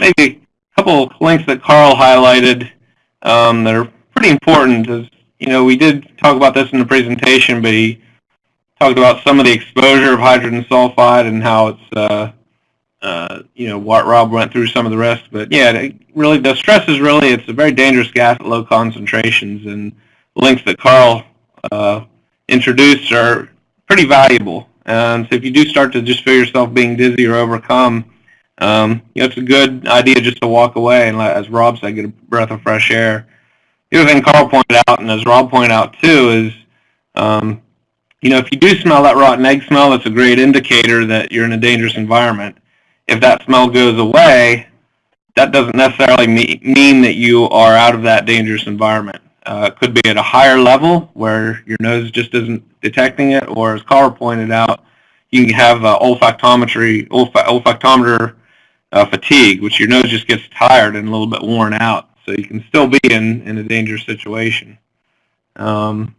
maybe a couple of links that Carl highlighted um, that are pretty important. Is you know we did talk about this in the presentation, but he talked about some of the exposure of hydrogen sulfide and how it's uh, uh, you know what Rob went through some of the rest. But yeah, really the stress is really it's a very dangerous gas at low concentrations, and links that Carl uh, introduced are pretty valuable. And so if you do start to just feel yourself being dizzy or overcome, um, you know, it's a good idea just to walk away and, let, as Rob said, get a breath of fresh air. The other thing Carl pointed out, and as Rob pointed out too, is um, you know, if you do smell that rotten egg smell, that's a great indicator that you're in a dangerous environment. If that smell goes away, that doesn't necessarily mean that you are out of that dangerous environment. Uh, it could be at a higher level where your nose just isn't detecting it, or as Carl pointed out, you can have uh, olfactometry, olf olfactometer uh, fatigue, which your nose just gets tired and a little bit worn out. So you can still be in, in a dangerous situation. Um,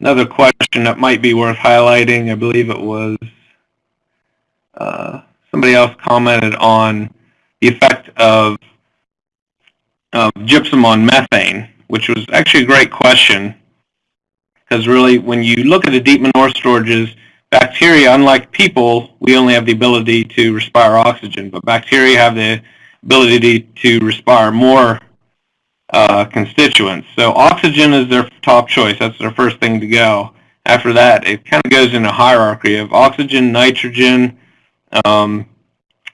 another question that might be worth highlighting, I believe it was uh, somebody else commented on the effect of of gypsum on methane, which was actually a great question. Because really, when you look at the deep manure storages, bacteria, unlike people, we only have the ability to respire oxygen, but bacteria have the ability to respire more uh, constituents. So oxygen is their top choice. That's their first thing to go. After that, it kind of goes in a hierarchy of oxygen, nitrogen, um,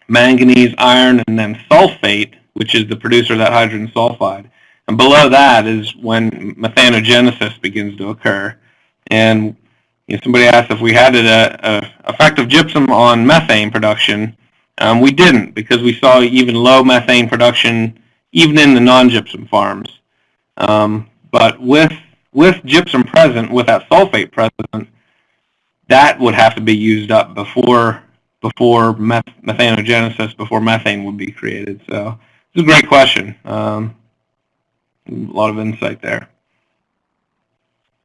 manganese, iron, and then sulfate, which is the producer of that hydrogen sulfide. And below that is when methanogenesis begins to occur. And you know, somebody asked if we had an effect of gypsum on methane production. Um, we didn't because we saw even low methane production even in the non-gypsum farms. Um, but with with gypsum present, with that sulfate present, that would have to be used up before before meth methanogenesis, before methane would be created. So it's a great question. Um, a lot of insight there.